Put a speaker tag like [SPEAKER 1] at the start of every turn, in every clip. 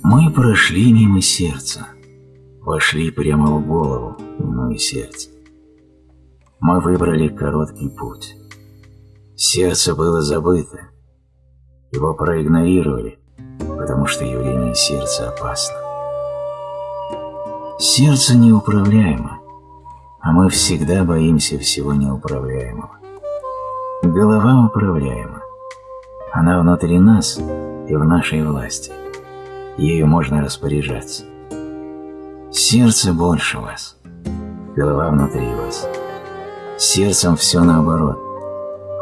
[SPEAKER 1] Мы прошли мимо сердца, вошли прямо в голову, минуя сердце. Мы выбрали короткий путь. Сердце было забыто, его проигнорировали, потому что явление сердца опасно. Сердце неуправляемо, а мы всегда боимся всего неуправляемого. Голова управляема. Она внутри нас и в нашей власти. Ею можно распоряжаться. Сердце больше вас, голова внутри вас. Сердцем все наоборот.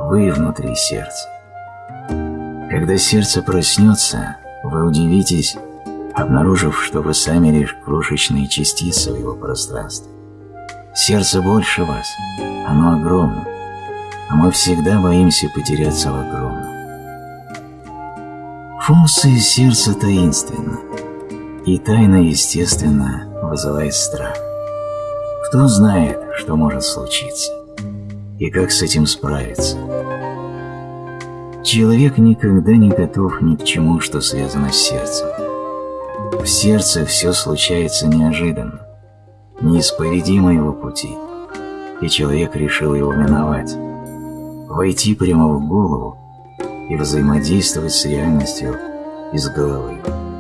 [SPEAKER 1] Вы внутри сердца. Когда сердце проснется, вы удивитесь, обнаружив, что вы сами лишь крошечные частицы в его пространстве. Сердце больше вас, оно огромно, а мы всегда боимся потеряться в Функция сердца таинственна, и тайна, естественно, вызывает страх. Кто знает, что может случиться, и как с этим справиться? Человек никогда не готов ни к чему, что связано с сердцем. В сердце все случается неожиданно, неисповедимо его пути, и человек решил его миновать, войти прямо в голову и взаимодействовать с реальностью из головы.